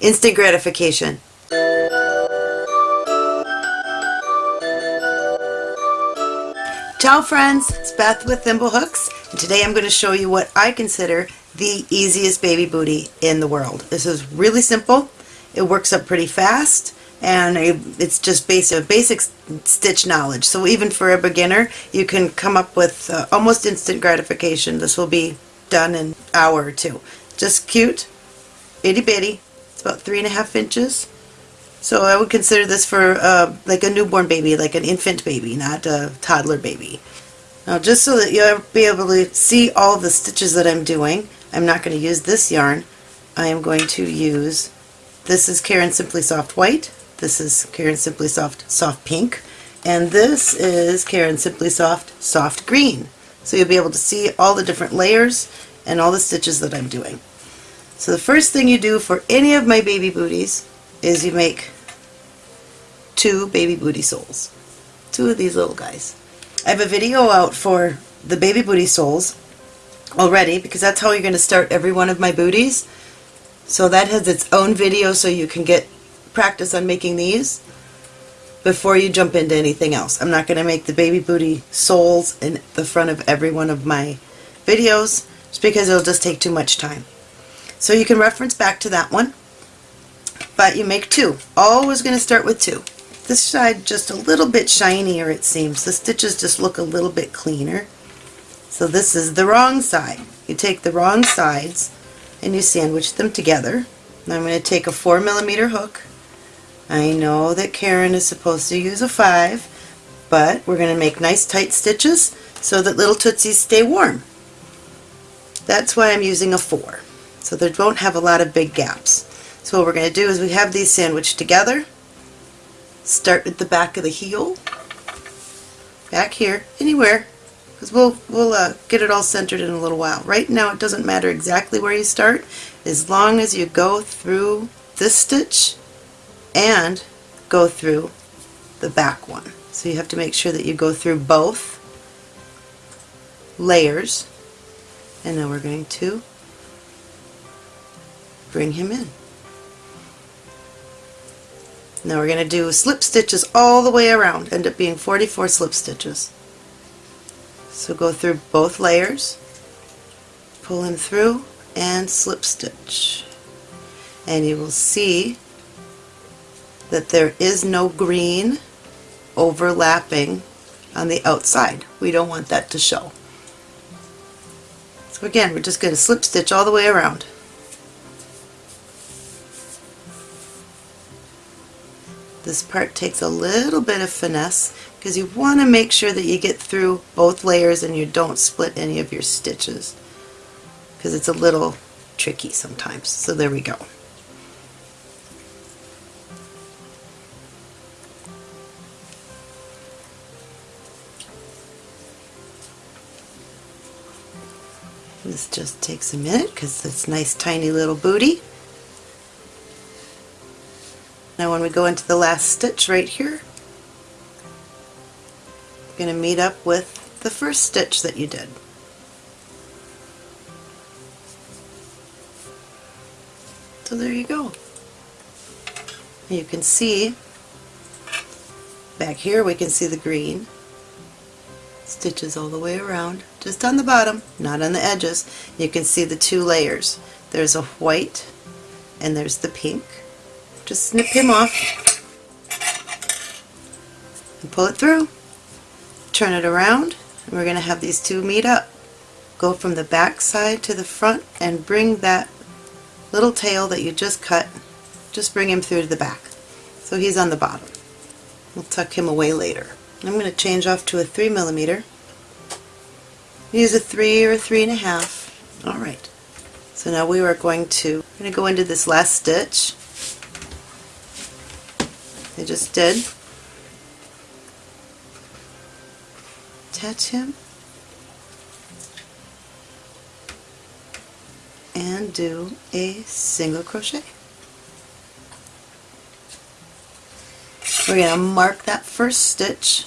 instant gratification. Ciao friends, it's Beth with Thimblehooks and today I'm going to show you what I consider the easiest baby booty in the world. This is really simple, it works up pretty fast and it's just basic, basic stitch knowledge. So even for a beginner you can come up with uh, almost instant gratification. This will be done in an hour or two. Just cute, itty bitty, it's about three and a half inches so I would consider this for uh, like a newborn baby, like an infant baby, not a toddler baby. Now just so that you'll be able to see all the stitches that I'm doing, I'm not going to use this yarn. I am going to use, this is Caron Simply Soft White, this is Caron Simply Soft Soft Pink, and this is Caron Simply Soft Soft Green. So you'll be able to see all the different layers and all the stitches that I'm doing. So the first thing you do for any of my baby booties is you make two baby booty soles. Two of these little guys. I have a video out for the baby booty soles already because that's how you're going to start every one of my booties. So that has its own video so you can get practice on making these before you jump into anything else. I'm not going to make the baby booty soles in the front of every one of my videos just because it'll just take too much time. So you can reference back to that one but you make two. Always going to start with two. This side just a little bit shinier it seems. The stitches just look a little bit cleaner. So this is the wrong side. You take the wrong sides and you sandwich them together. I'm going to take a 4 millimeter hook. I know that Caron is supposed to use a 5, but we're going to make nice tight stitches so that little tootsies stay warm. That's why I'm using a 4, so they won't have a lot of big gaps. So what we're going to do is we have these sandwiched together. Start at the back of the heel, back here, anywhere, because we'll, we'll uh, get it all centered in a little while. Right now it doesn't matter exactly where you start, as long as you go through this stitch and go through the back one. So you have to make sure that you go through both layers and then we're going to bring him in. Now we're going to do slip stitches all the way around, end up being 44 slip stitches. So go through both layers, pull him through, and slip stitch. And you will see that there is no green overlapping on the outside. We don't want that to show. So again, we're just going to slip stitch all the way around. This part takes a little bit of finesse because you want to make sure that you get through both layers and you don't split any of your stitches because it's a little tricky sometimes. So there we go. This just takes a minute because it's nice tiny little booty. Now when we go into the last stitch right here, you're going to meet up with the first stitch that you did. So there you go. You can see back here we can see the green stitches all the way around just on the bottom not on the edges you can see the two layers there's a white and there's the pink just snip him off and pull it through. Turn it around and we're going to have these two meet up. Go from the back side to the front and bring that little tail that you just cut, just bring him through to the back. So he's on the bottom. We'll tuck him away later. I'm going to change off to a 3 millimeter. Use a 3 or a 3 and a half. Alright. So now we are going to, going to go into this last stitch they just did. Attach him and do a single crochet. We're going to mark that first stitch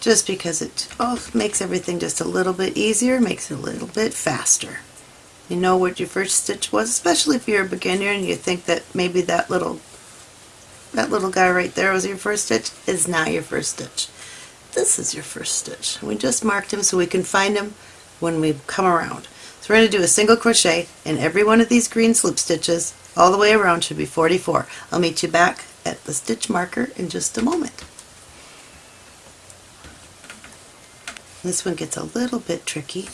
just because it oh, makes everything just a little bit easier, makes it a little bit faster. You know what your first stitch was, especially if you're a beginner and you think that maybe that little that little guy right there was your first stitch, is not your first stitch. This is your first stitch. We just marked him so we can find him when we come around. So we're going to do a single crochet in every one of these green slip stitches all the way around should be 44. I'll meet you back at the stitch marker in just a moment. This one gets a little bit tricky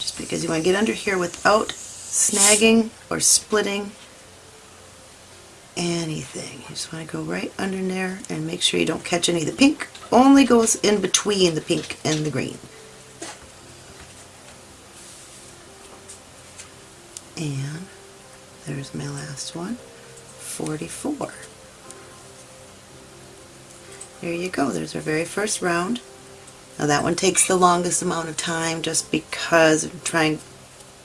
just because you want to get under here without snagging or splitting anything. You just want to go right under there and make sure you don't catch any. Of the pink only goes in between the pink and the green. And there's my last one, 44. There you go, there's our very first round. Now that one takes the longest amount of time just because I'm trying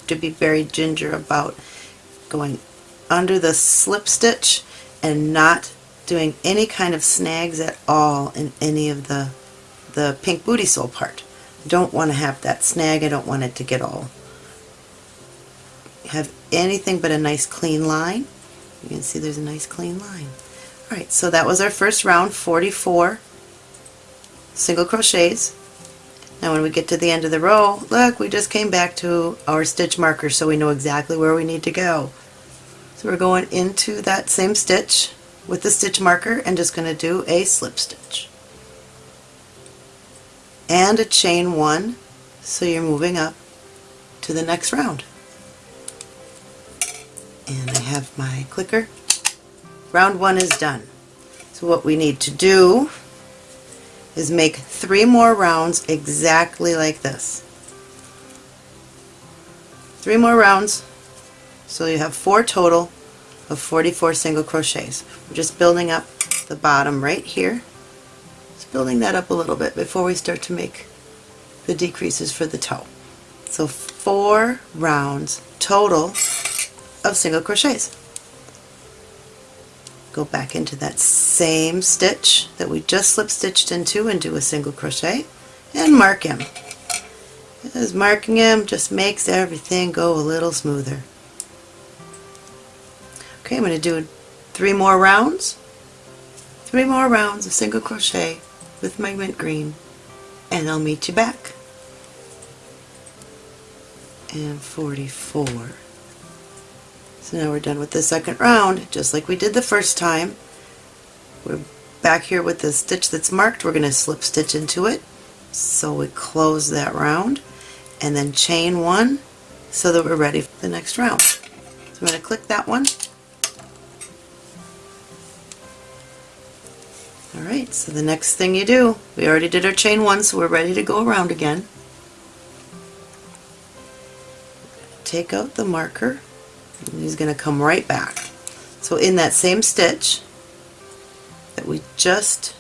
to be very ginger about going under the slip stitch and not doing any kind of snags at all in any of the the pink booty sole part. I don't want to have that snag, I don't want it to get all have anything but a nice clean line. You can see there's a nice clean line. Alright, so that was our first round, 44 single crochets. Now when we get to the end of the row, look, we just came back to our stitch marker so we know exactly where we need to go. So we're going into that same stitch with the stitch marker and just going to do a slip stitch. And a chain one, so you're moving up to the next round and I have my clicker. Round one is done. So what we need to do is make three more rounds exactly like this. Three more rounds, so you have four total of 44 single crochets. We're just building up the bottom right here. Just building that up a little bit before we start to make the decreases for the toe. So four rounds total of single crochets. Go back into that same stitch that we just slip stitched into and do a single crochet and mark him. As marking him just makes everything go a little smoother. Okay, I'm going to do three more rounds. Three more rounds of single crochet with my mint green and I'll meet you back. And 44. So now we're done with the second round, just like we did the first time. We're back here with the stitch that's marked. We're going to slip stitch into it. So we close that round and then chain one so that we're ready for the next round. So I'm going to click that one. Alright, so the next thing you do, we already did our chain one, so we're ready to go around again. Take out the marker and he's going to come right back. So in that same stitch that we just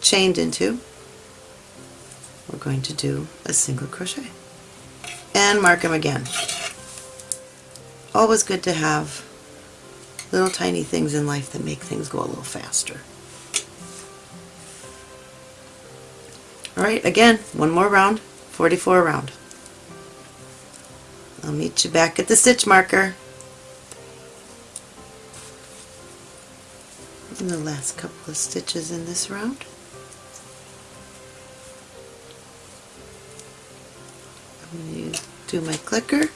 chained into, we're going to do a single crochet and mark him again. Always good to have little tiny things in life that make things go a little faster. Alright, again, one more round, 44 round. I'll meet you back at the stitch marker. In the last couple of stitches in this round. I'm going to do my clicker.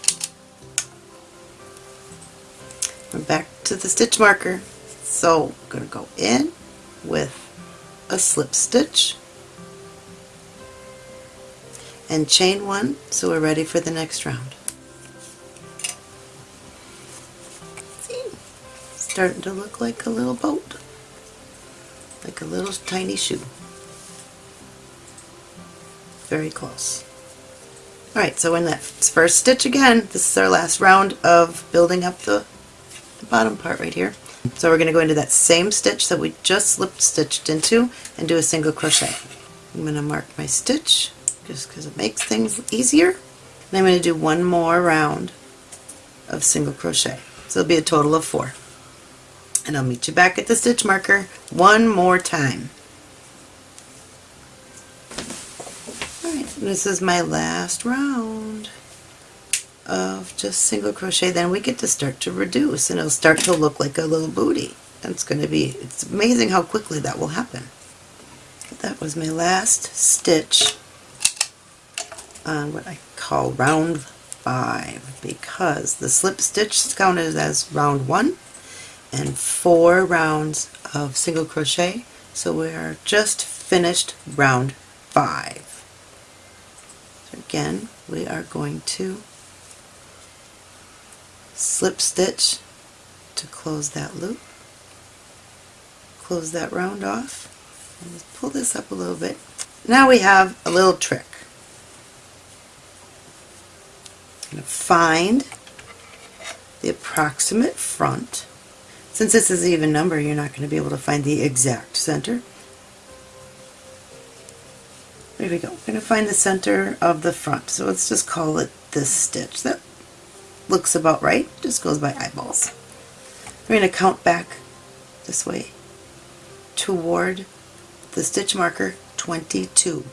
I'm back to the stitch marker. So I'm going to go in with a slip stitch and chain one so we're ready for the next round. See? Starting to look like a little boat a little tiny shoe. Very close. Alright, so in that first stitch again, this is our last round of building up the, the bottom part right here. So we're going to go into that same stitch that we just slip stitched into and do a single crochet. I'm going to mark my stitch just because it makes things easier. And I'm going to do one more round of single crochet. So it'll be a total of four and I'll meet you back at the stitch marker one more time. Alright, this is my last round. of just single crochet then we get to start to reduce and it'll start to look like a little booty it's going to be it's amazing how quickly that will happen that was my last stitch on what I call round five because the slip stitch is counted as round one and four rounds of single crochet. So we are just finished round five. So again we are going to slip stitch to close that loop. Close that round off. And pull this up a little bit. Now we have a little trick. I'm going to find the approximate front since this is an even number, you're not going to be able to find the exact center. There we go. We're going to find the center of the front. So let's just call it this stitch. That looks about right. Just goes by eyeballs. We're going to count back this way toward the stitch marker 22.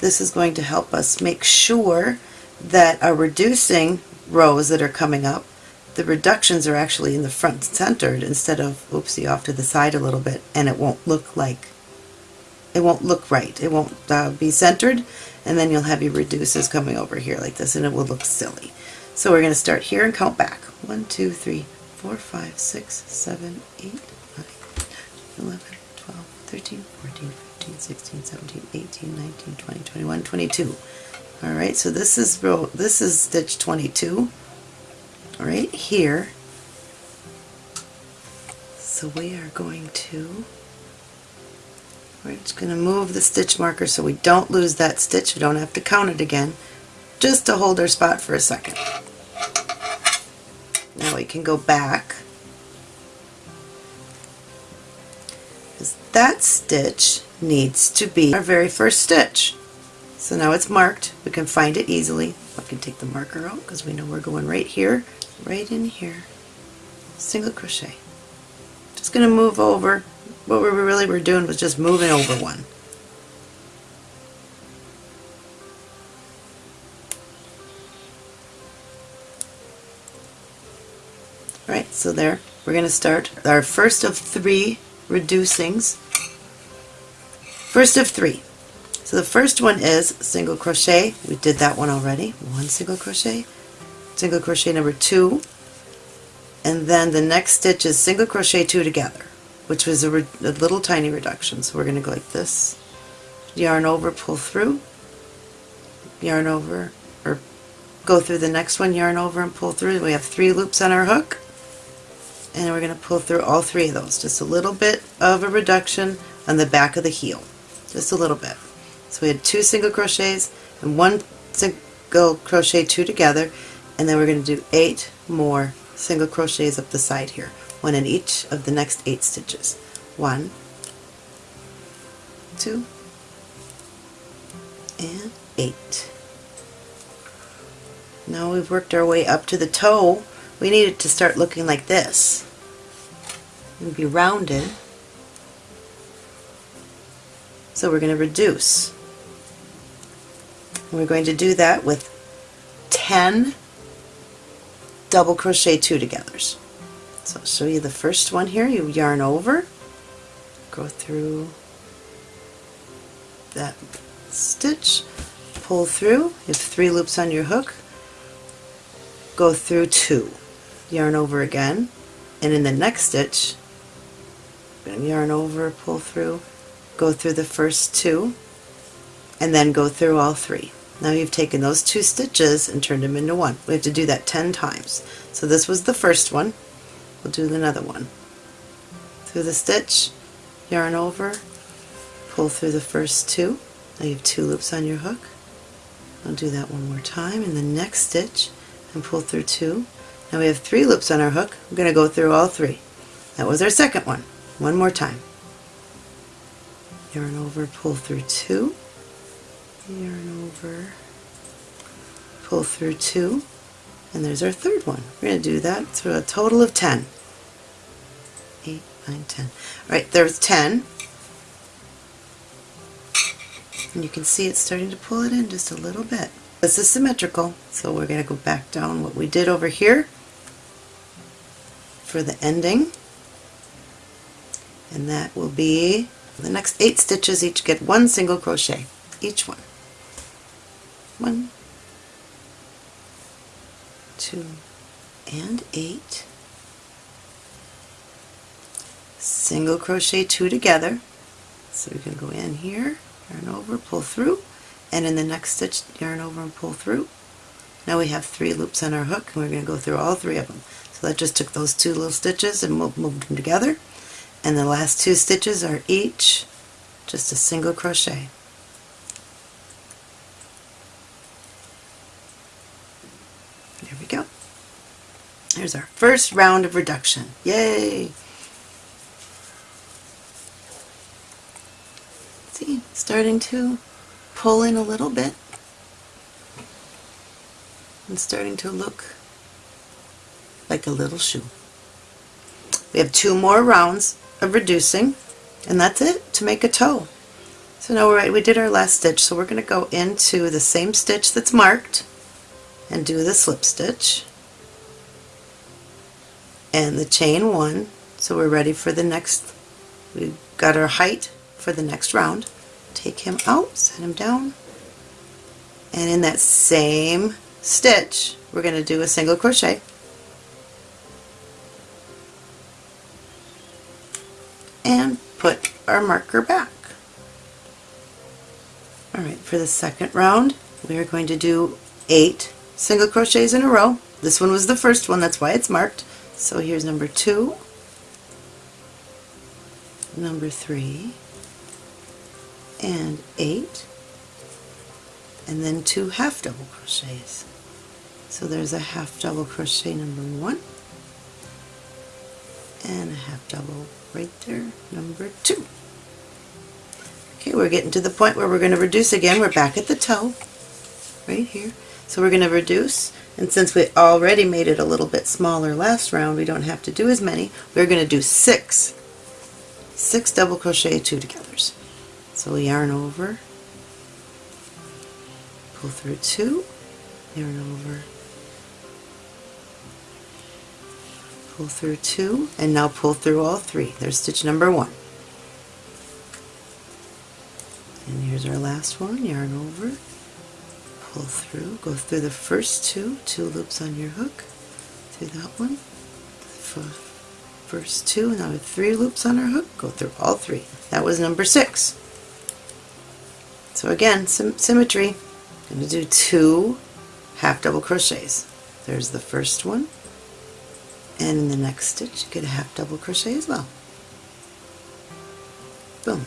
This is going to help us make sure that our reducing rows that are coming up the reductions are actually in the front centered instead of oopsie off to the side a little bit and it won't look like it won't look right. It won't uh, be centered and then you'll have your reduces coming over here like this and it will look silly. So we're going to start here and count back. 1 2 3 4 5 6 7 8 9 11 12 13 14 15 16 17 18 19 20 21 22 all right so this is row this is stitch 22 right here. So we are going to, we're just going to move the stitch marker so we don't lose that stitch. We don't have to count it again, just to hold our spot for a second. Now we can go back. Because That stitch needs to be our very first stitch. So now it's marked. We can find it easily. I can take the marker out because we know we're going right here right in here, single crochet. Just going to move over. What we really were doing was just moving over one. Right, so there, we're going to start our first of three reducings. First of three. So the first one is single crochet. We did that one already. One single crochet, single crochet number two and then the next stitch is single crochet two together which was a, a little tiny reduction. So we're going to go like this. Yarn over pull through yarn over or go through the next one yarn over and pull through. We have three loops on our hook and we're going to pull through all three of those. Just a little bit of a reduction on the back of the heel just a little bit. So we had two single crochets and one single crochet two together and then we're going to do eight more single crochets up the side here, one in each of the next eight stitches. One, two, and eight. Now we've worked our way up to the toe, we need it to start looking like this. And be rounded. So we're going to reduce. We're going to do that with 10 double crochet two togethers. So I'll show you the first one here. You yarn over, go through that stitch, pull through, you have three loops on your hook, go through two, yarn over again, and in the next stitch, yarn over, pull through, go through the first two, and then go through all three. Now you've taken those two stitches and turned them into one. We have to do that 10 times. So this was the first one. We'll do another one. Through the stitch, yarn over, pull through the first two. Now you have two loops on your hook. I'll do that one more time in the next stitch and pull through two. Now we have three loops on our hook. We're going to go through all three. That was our second one. One more time. Yarn over, pull through two yarn over, pull through two, and there's our third one. We're going to do that through a total of 10. 8, 9, 10. All right, there's 10. And you can see it's starting to pull it in just a little bit. this is symmetrical, so we're going to go back down what we did over here for the ending. And that will be the next eight stitches each get one single crochet, each one. One, two, and eight. Single crochet two together. So we can go in here, yarn over, pull through, and in the next stitch yarn over and pull through. Now we have three loops on our hook and we're going to go through all three of them. So that just took those two little stitches and moved them together. And the last two stitches are each just a single crochet. There we go. There's our first round of reduction. Yay! See, starting to pull in a little bit and starting to look like a little shoe. We have two more rounds of reducing and that's it to make a toe. So now we're right, we did our last stitch so we're going to go into the same stitch that's marked and do the slip stitch and the chain one so we're ready for the next we've got our height for the next round take him out set him down and in that same stitch we're going to do a single crochet and put our marker back. Alright, for the second round we are going to do eight single crochets in a row. This one was the first one, that's why it's marked. So here's number two, number three, and eight, and then two half double crochets. So there's a half double crochet number one, and a half double right there, number two. Okay, we're getting to the point where we're going to reduce again. We're back at the toe, right here. So we're going to reduce, and since we already made it a little bit smaller last round, we don't have to do as many. We're going to do six, six double crochet two togethers. So we yarn over, pull through two, yarn over, pull through two, and now pull through all three. There's stitch number one. And here's our last one, yarn over, pull through, go through the first two, two loops on your hook, through that one, first two, now have three loops on our hook, go through all three. That was number six. So again, symmetry, I'm going to do two half double crochets. There's the first one, and in the next stitch you get a half double crochet as well. Boom.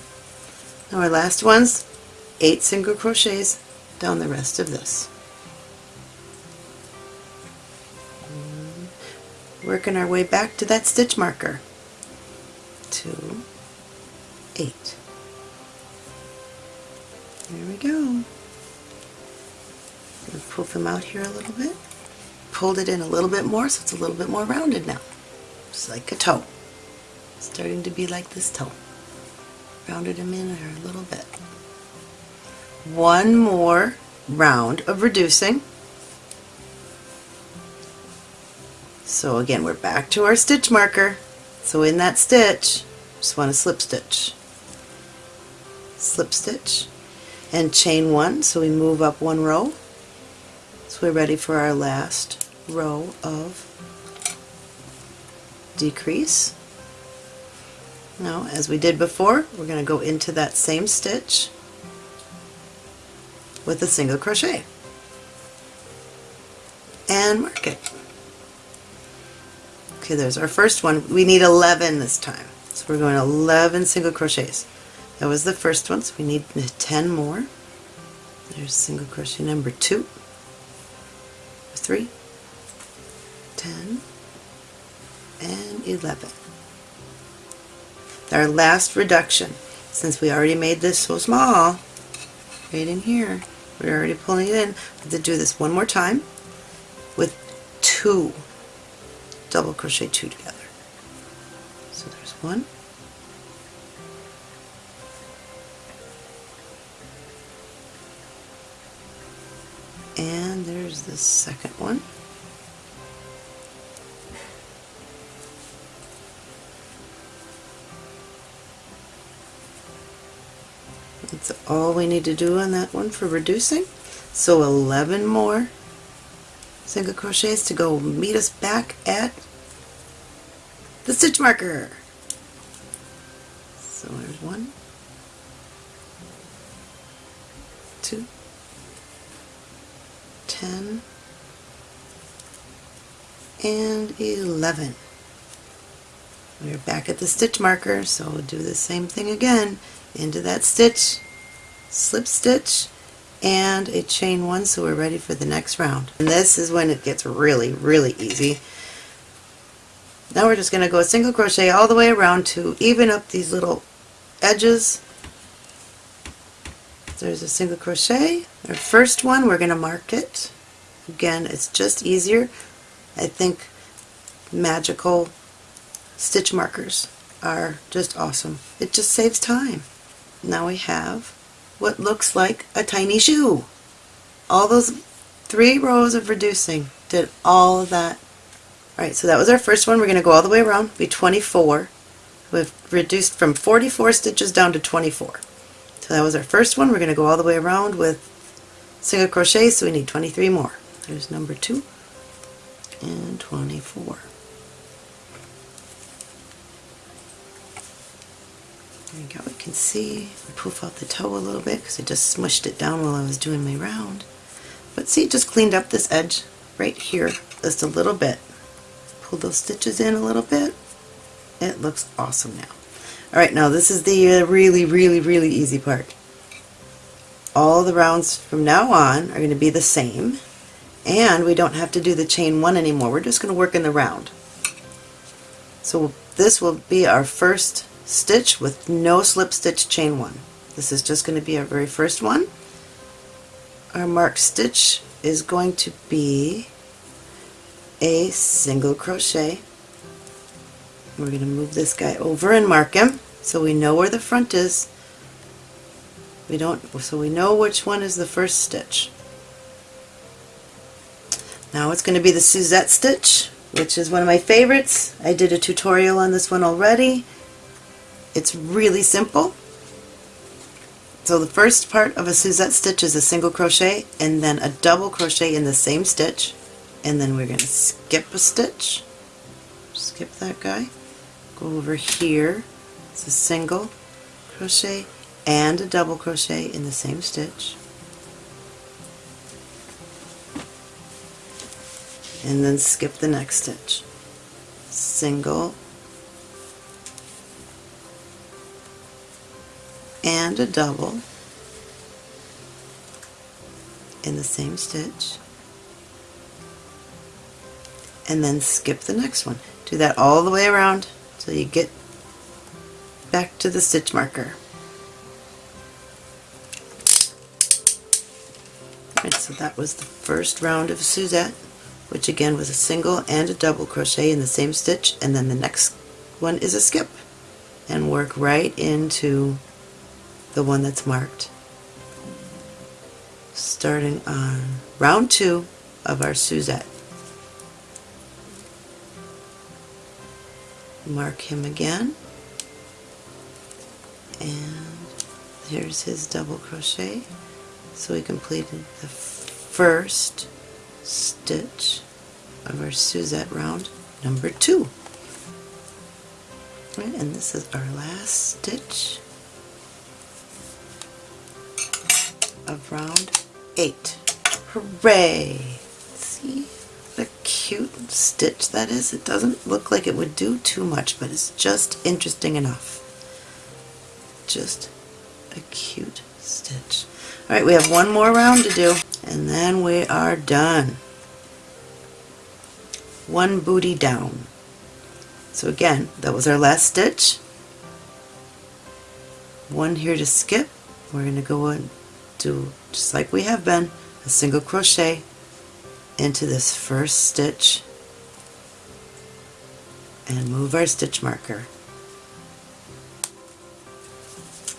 Now our last one's eight single crochets down the rest of this. Working our way back to that stitch marker. Two, eight. There we go. poof them out here a little bit pulled it in a little bit more so it's a little bit more rounded now. Just like a toe. Starting to be like this toe. Rounded them in there a little bit. One more round of reducing. So again, we're back to our stitch marker. So in that stitch, just want to slip stitch. Slip stitch and chain one, so we move up one row. So we're ready for our last row of decrease. Now, as we did before, we're going to go into that same stitch with a single crochet and mark it. Okay, there's our first one. We need 11 this time. So we're going 11 single crochets. That was the first one, so we need 10 more. There's single crochet number two, three, 10, and 11. Our last reduction, since we already made this so small, right in here, we're already pulling it in, we have to do this one more time with two double crochet two together. So there's one, and there's the second one. That's all we need to do on that one for reducing. So 11 more single crochets to go meet us back at the stitch marker. So there's one, two, ten, and 11. We're back at the stitch marker, so we'll do the same thing again. Into that stitch, slip stitch, and a chain one so we're ready for the next round. And this is when it gets really, really easy. Now we're just going to go a single crochet all the way around to even up these little edges. There's a single crochet. Our first one, we're going to mark it. Again, it's just easier. I think magical stitch markers are just awesome. It just saves time. Now we have what looks like a tiny shoe. All those three rows of reducing did all of that. Alright, so that was our first one. We're going to go all the way around, be 24. We've reduced from 44 stitches down to 24. So that was our first one. We're going to go all the way around with single crochet, so we need 23 more. There's number 2 and 24. There you go, you can see, I poof out the toe a little bit because I just smushed it down while I was doing my round. But see, just cleaned up this edge right here just a little bit. Pull those stitches in a little bit. It looks awesome now. Alright, now this is the uh, really, really, really easy part. All the rounds from now on are going to be the same and we don't have to do the chain one anymore. We're just going to work in the round. So this will be our first stitch with no slip stitch chain one. This is just going to be our very first one. Our marked stitch is going to be a single crochet. We're going to move this guy over and mark him so we know where the front is. We don't so we know which one is the first stitch. Now it's going to be the Suzette stitch, which is one of my favorites. I did a tutorial on this one already. It's really simple. So the first part of a Suzette stitch is a single crochet and then a double crochet in the same stitch. And then we're going to skip a stitch, skip that guy, go over here, it's a single crochet and a double crochet in the same stitch. And then skip the next stitch. Single and a double in the same stitch and then skip the next one. Do that all the way around till you get back to the stitch marker. Alright, so that was the first round of Suzette, which again was a single and a double crochet in the same stitch, and then the next one is a skip, and work right into the one that's marked. Starting on round two of our Suzette. Mark him again, and here's his double crochet. So we completed the first stitch of our Suzette round number two. And this is our last stitch of round eight. Hooray! See a cute stitch that is? It doesn't look like it would do too much, but it's just interesting enough. Just a cute stitch. Alright, we have one more round to do, and then we are done. One booty down. So again, that was our last stitch. One here to skip. We're going to go and do, just like we have been, a single crochet into this first stitch and move our stitch marker.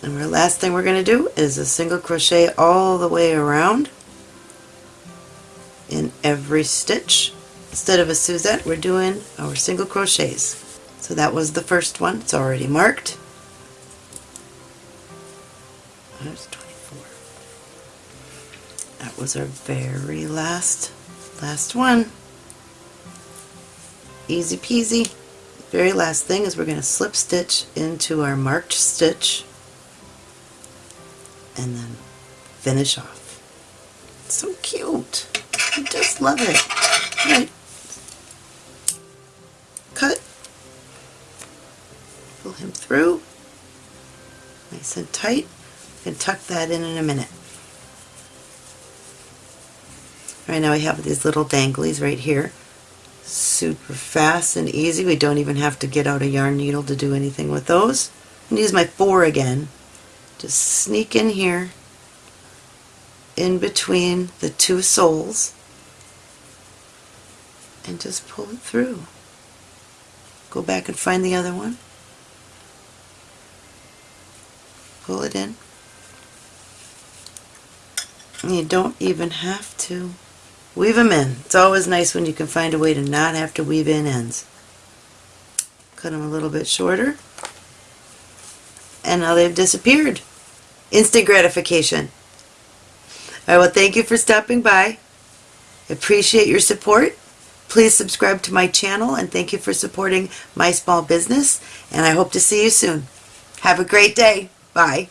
And our last thing we're going to do is a single crochet all the way around in every stitch. Instead of a Suzette, we're doing our single crochets. So that was the first one. It's already marked. There's 24. That was our very last, last one. Easy peasy. Very last thing is we're going to slip stitch into our marked stitch and then finish off. so cute. I just love it. Right. Cut. Pull him through. Nice and tight. And tuck that in in a minute. Right now we have these little danglies right here. Super fast and easy. We don't even have to get out a yarn needle to do anything with those. I'm use my four again. Just sneak in here in between the two soles and just pull it through. Go back and find the other one. Pull it in. You don't even have to weave them in. It's always nice when you can find a way to not have to weave in ends. Cut them a little bit shorter. And now they've disappeared. Instant gratification. Alright, well thank you for stopping by. Appreciate your support. Please subscribe to my channel and thank you for supporting my small business and I hope to see you soon. Have a great day. Bye.